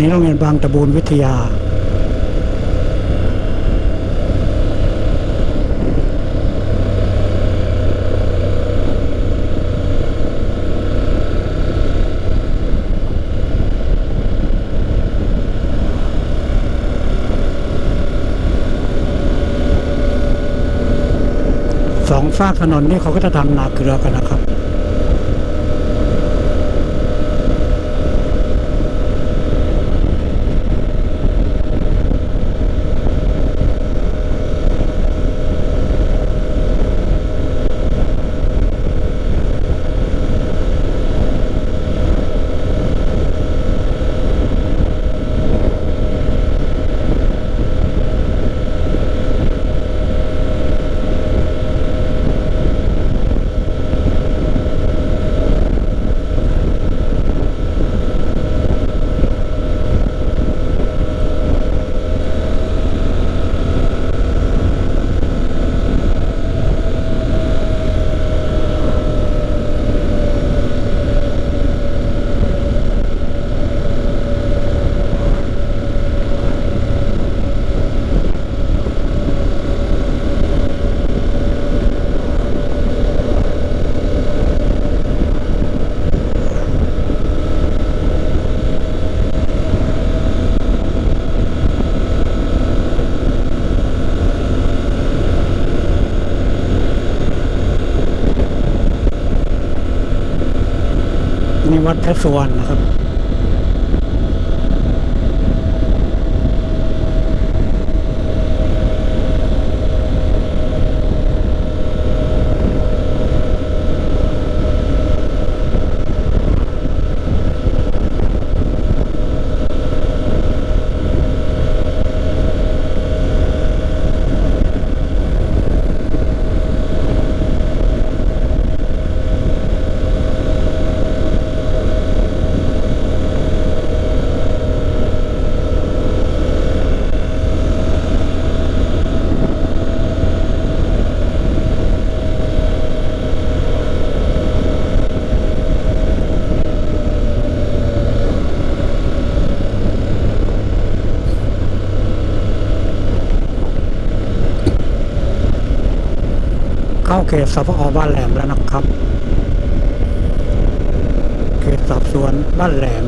นี้โรงเรียนบางตะบูนวิทยา สองฝากถนนนี่เขาก็จะทำนาเกลือกันนะครับ นี่ วัดพระสวรรณนะครับ เข้าเขตสพอบ้านแหลมแล้วนะครับ เขตสอบสวนบ้านแหลม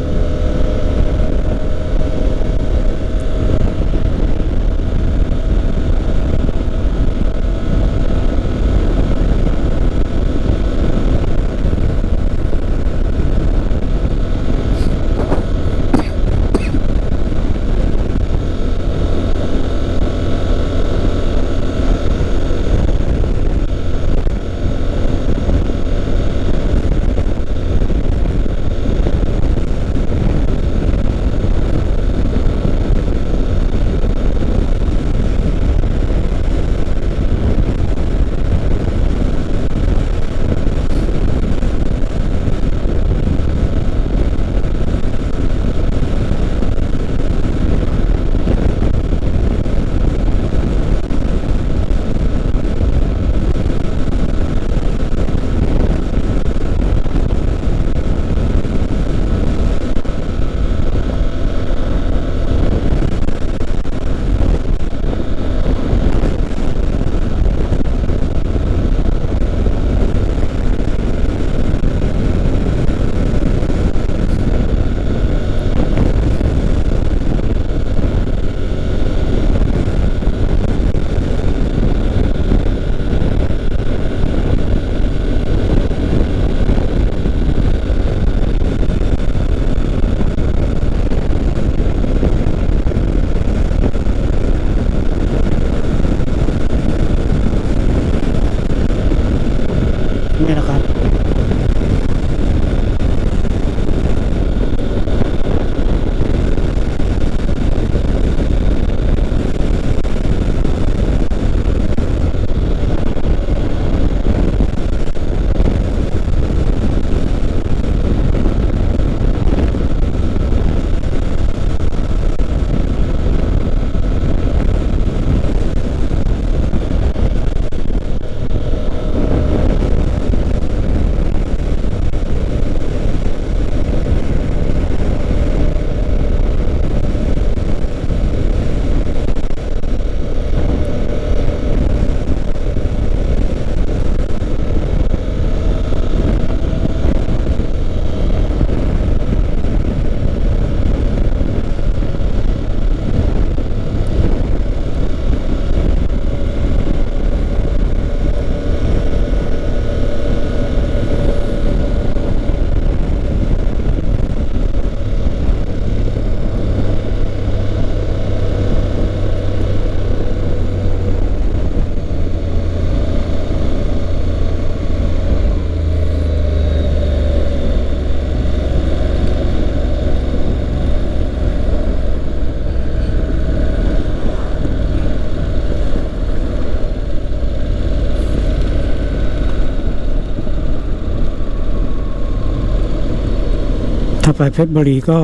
เพชรบุรีก็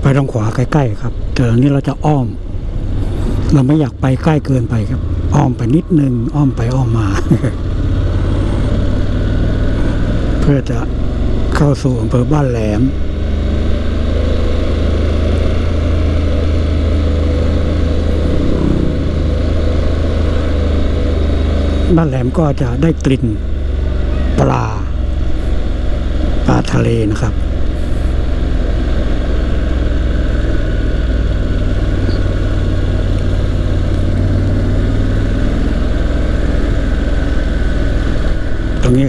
ไปทางขวาใกล้ๆครับ แต่อันนี้เราจะอ้อม เราไม่อยากไปใกล้เกินไปครับ อ้อมไปนิดนึง อ้อมไปอ้อมมา เพื่อจะเข้าสู่อำเภอบ้านแหลมบ้านแหลมก็จะได้กลิ่นปลาปลาทะเลนะครับ รงนี้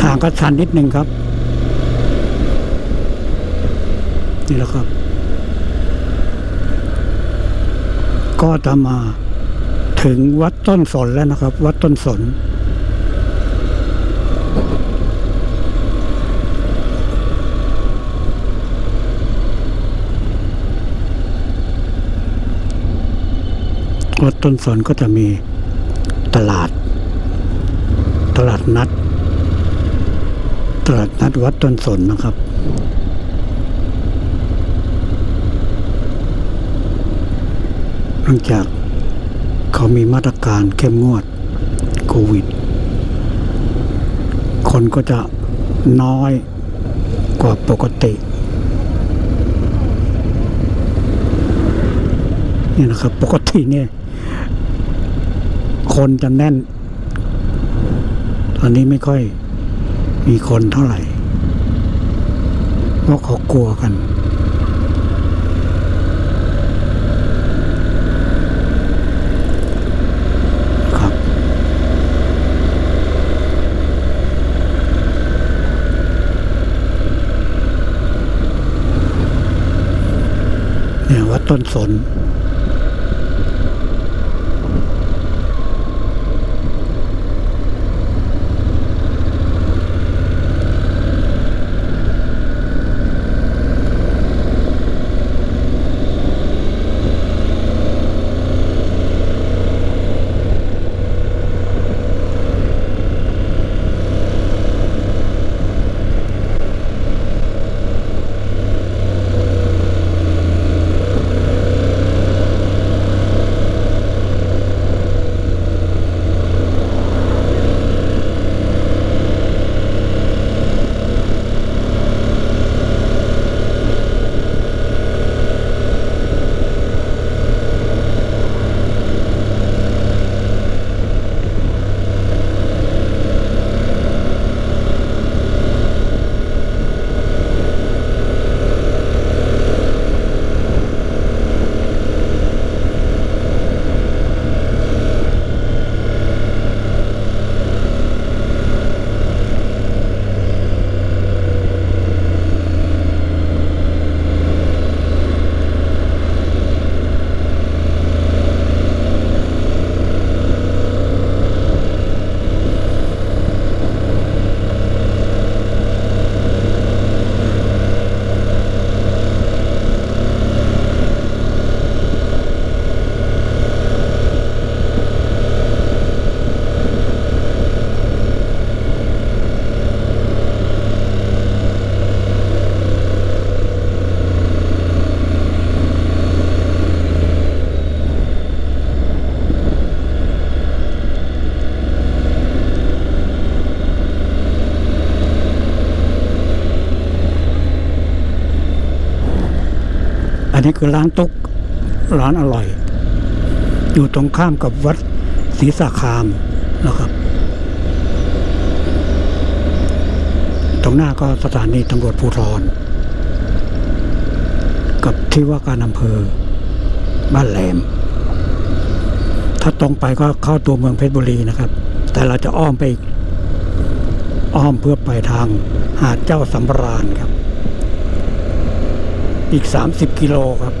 ทางก็ชันนิดนึงครับ นี่แหละครับ ก็จะมาถึงวัดต้นสนแล้วนะครับ วัดต้นสนวัดต้นสนก็จะมีตลาด ลาดนัด ตลาดนัดวัดต้นสนนะครับเนื่องจากเขามีมาตรการเข้มงวดโควิด คนก็จะน้อยกว่าปกตินี่นะครับ ปกติเนี่ย คนจะแน่น ตอนนี้ไม่ค่อยมีคนเท่าไหร่เพราะเขากลัวกันครับเนี่ยวัดต้นสน นี้คือร้านตุ๊กร้านอร่อย อยู่ตรงข้ามกับวัดศรีสาคามนะครับ ตรงหน้าก็สถานีตำรวจภูธรกับที่ว่าการอำเภอบ้านแหลม ถ้าตรงไปก็เข้าตัวเมืองเพชรบุรีนะครับ แต่เราจะอ้อมไปอ้อมเพื่อไปทางหาดเจ้าสำราญครับ อีก 30 กิโลครับ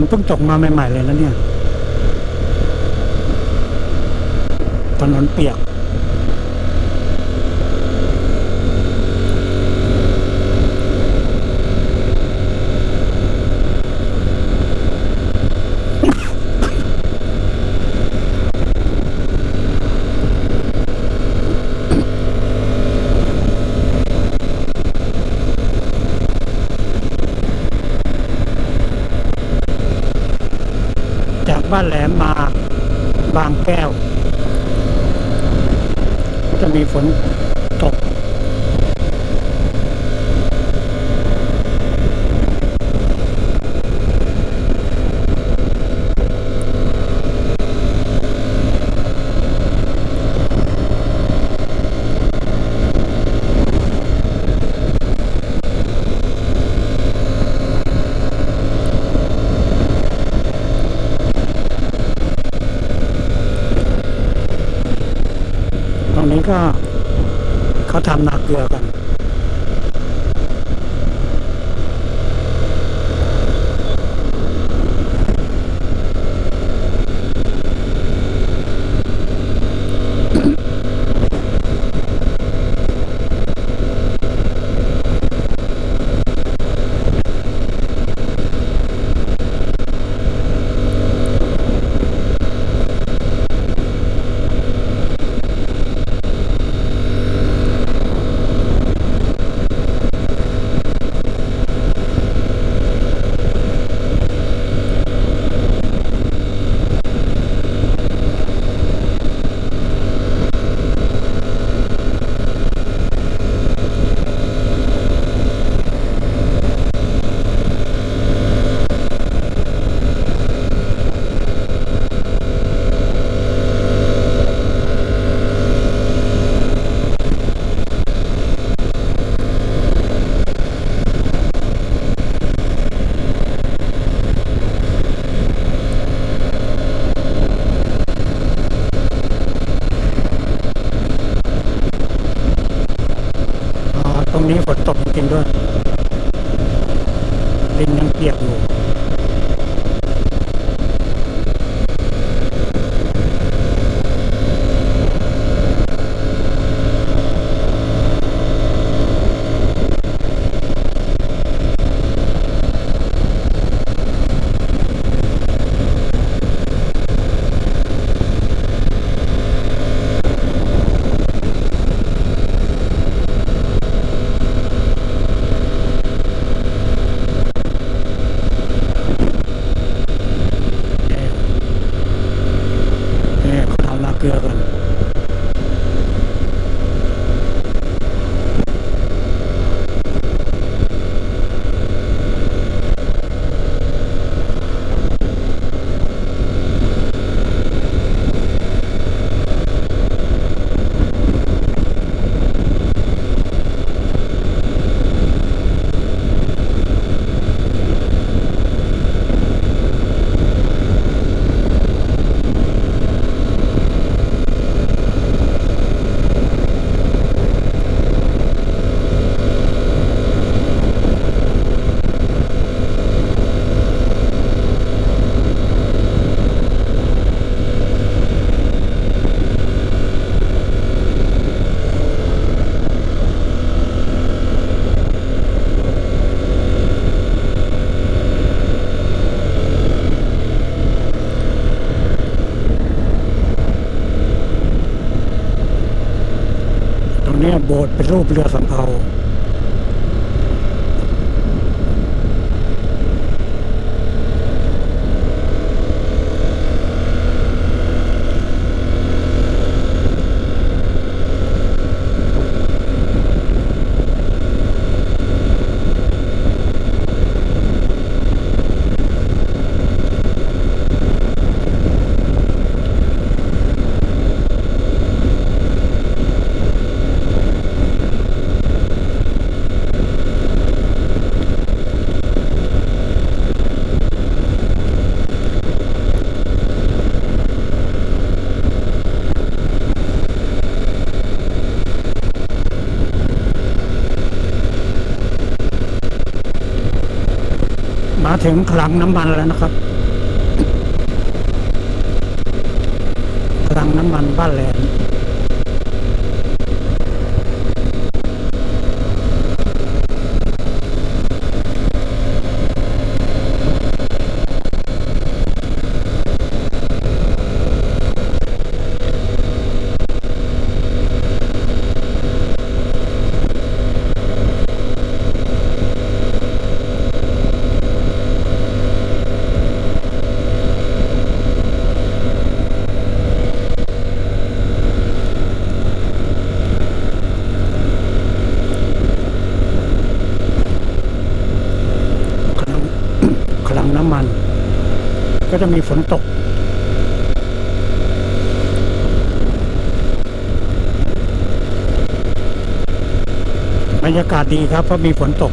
นเพิ่งตกมาใหม่ ๆ เลยนะเนี่ย ถนนเปียก แหลมมาบางแก้ว จะมีฝนตก ตรงนี้ก็เขาทำนาเกลือกัน อ๋อ ตรง นี้ฝนตกจริงๆด้วยดินยังเปียกอยู่ ถึงคลังน้ำมันแล้วนะครับ คลังน้ำมันบ้านแหลม จะมีฝนตก บรรยากาศดีครับเพราะมีฝนตก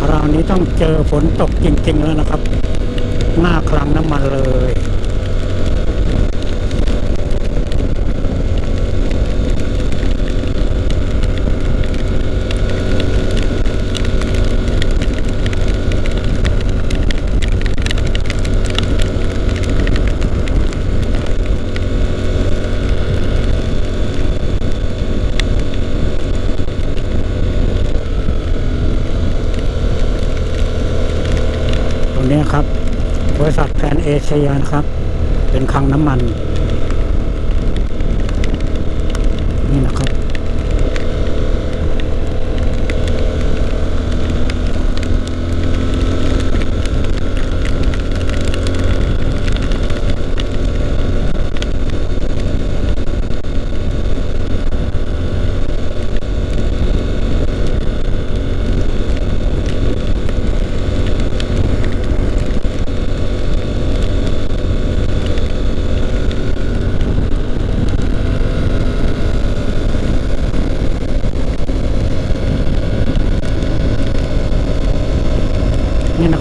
คราวนี้ต้องเจอฝ นตกจริงๆแล้วนะครับ หน้าคลังน้ำมันเลย ครับ บริษัทแพนเอเชียนะครับ เป็นคลังน้ำมันนะ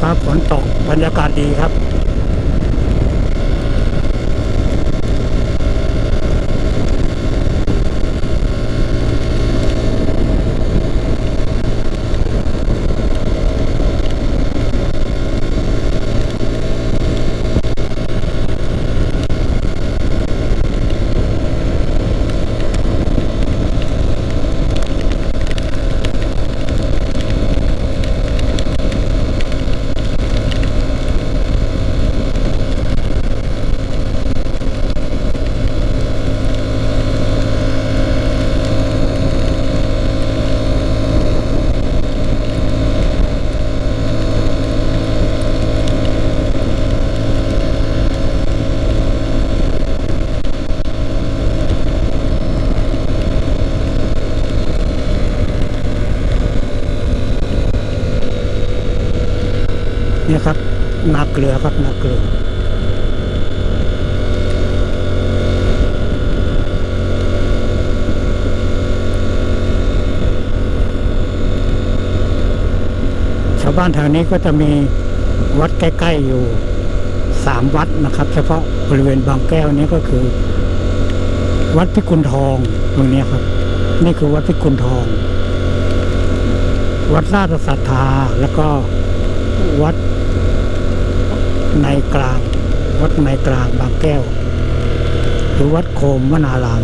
ครับ นตกบรรยากาศดีครับ นี่ครับนาเกลือครับนาเกลือ ชาวบ้า นี้ก็จะมีวัดใกล้ ๆอยู่สามวัดนะครับ เฉพาะบริเวณบางแก้วนี้ก็คือ วัดพิกุลทองตรงนี้ครับ นี่คือวัดพิกุลทอง วัดราชศรัทธาแล้วก็วัดในกลาง วัดในกลางบางแก้ว หรือวัดโคมวนาราม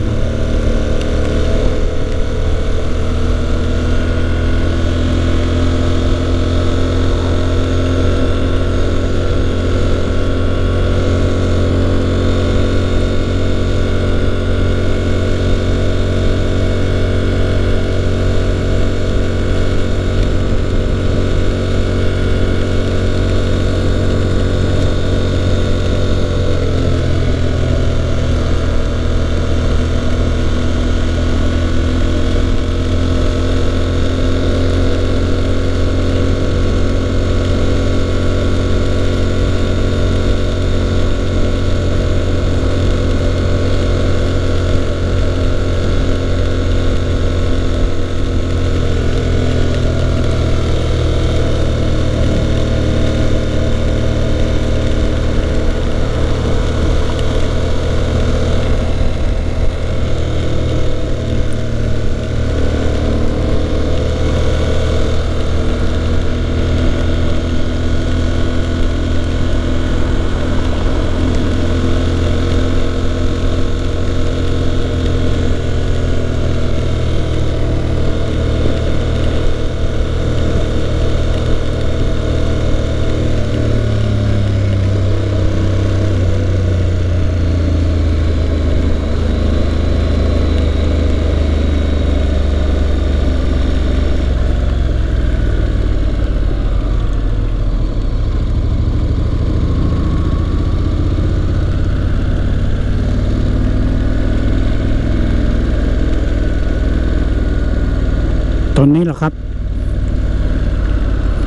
นี้แหละครับ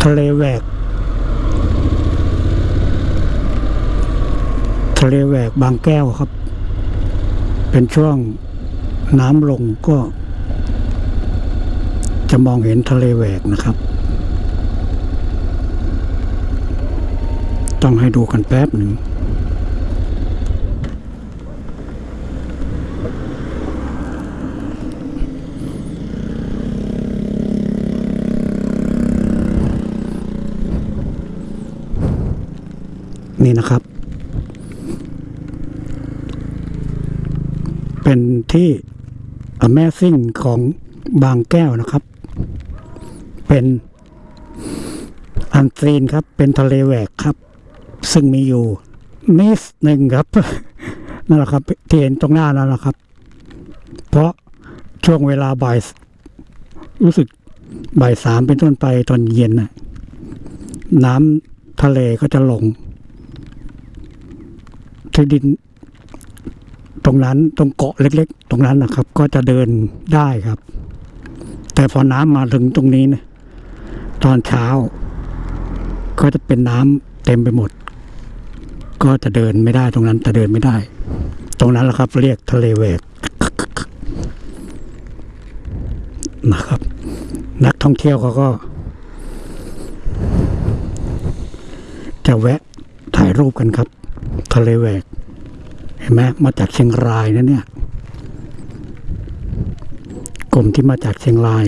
ทะเลแหวก ทะเลแหวกบางแก้วครับ เป็นช่วงน้ำลงก็ จะมองเห็นทะเลแหวกนะครับ ต้องให้ดูกันแป๊บหนึ่ง นี่นะครับ เป็นที่ Amazing ของบางแก้วนะครับ เป็นอันซีนครับ เป็นทะเลแหวกครับ ซึ่งมีอยู่นิดหนึ่งครับ นั่นแหละครับที่เห็นตรงหน้านั่นแหละครับ เพราะช่วงเวลาบ่าย รู้สึกบ่ายสามเป็นต้นไปตอนเย็นน่ะ น้ำทะเลก็จะลง ที่ดิน ตรงนั้นตรงเกาะเล็ก ๆ ตรงนั้นนะครับ ก็จะเดินได้ครับ แต่พอน้ำมาถึงตรงนี้เนะตอนเช้า ก็จะเป็นน้ำเต็มไปหมด ก็จะเดินไม่ได้ตรงนั้นจะเดินไม่ได้ ตรงนั้นแหละครับ เรียกทะเลแหวกนะครับ นักท่องเที่ยวเขาก็ จะแวะถ่ายรูปกันครับ ทะเลแหวก เห็นไหมมาจากเชียงรายนะเนี่ย กลุ่มที่มาจากเชียงราย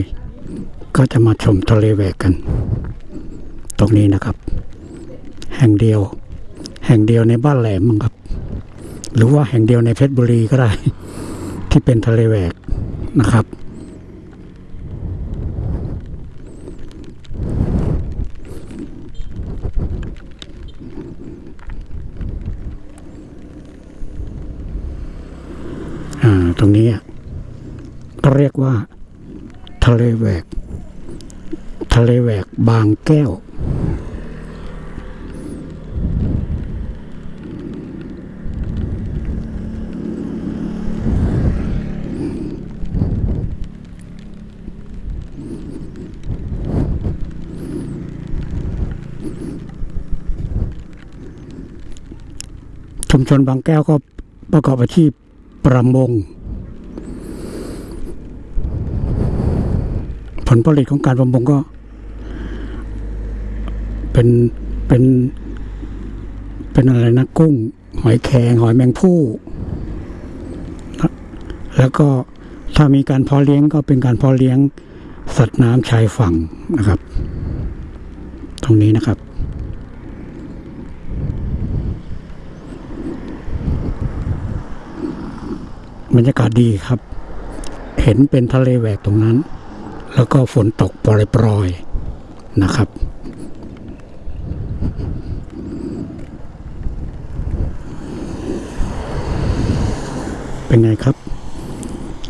ก็จะมาชมทะเลแหวกกัน ตรงนี้นะครับ แห่งเดียว แห่งเดียวในบ้านแหลมมั้งครับ หรือว่าแห่งเดียวในเพชรบุรีก็ได้ ที่เป็นทะเลแหวกนะครับ รงนี้อะก็เรียกว่า ทะเลแหวก ทะเลแหวกบางแก้ว ชุมชนบางแก้วก็ประกอบอาชีพประมง ผลผลิตของการประมงก็เป็นเป็นเป็นอะไรนะกุ้ง หอยแครงหอยแมงผู้แล้วก็ถ้ามีการเพาะเลี้ยงก็เป็นการเพาะเลี้ยงสัตว์น้ำชายฝั่งนะครับ ตรงนี้นะครับ บรรยากาศดีครับ เห็นเป็นทะเลแหวกตรงนั้น แล้วก็ฝนตกปรอยๆนะครับ เป็นไงครับ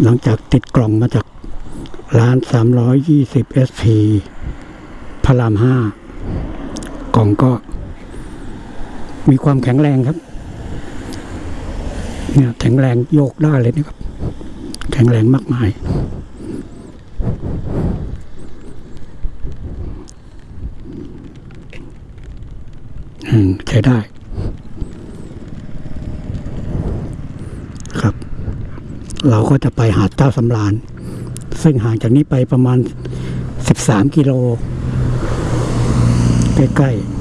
หลังจากติดกล่องมาจากร้าน320 SP พระรามห้ากล่องก็ มีความแข็งแรงครับ เนี่ยแข็งแรงโยกได้เลยนะครับ แข็งแรงมากมาย ใช้ได้ครับ เราก็จะไปหาดเจ้าสำราญ ซึ่งห่างจากนี้ไปประมาณ 13 กิโล ใกล้ๆ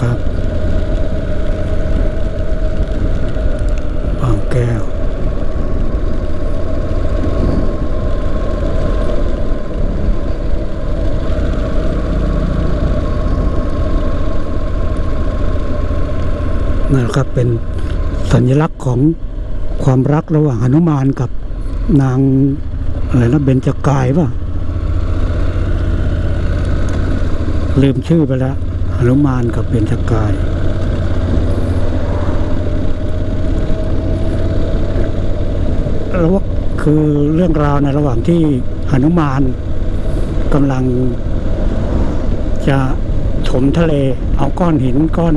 ครับ บางแก้ว นั่นแหละครับเป็นสัญลักษณ์ของความรักระหว่างหนุมานกับนางอะไรนะเบญจกายป่ะลืมชื่อไปแล้ว หนุมานกับเบญจกาย แล้วว่าคือเรื่องราวในระหว่างที่หนุมานกำลัง จะถมทะเล เอาก้อนหินก้อน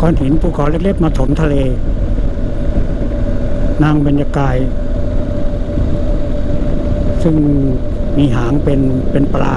ก้อนหินภูเขาเล็กๆมาถมทะเล นางเบญจกาย ซึ่งมีหางเป็นเป็นปลา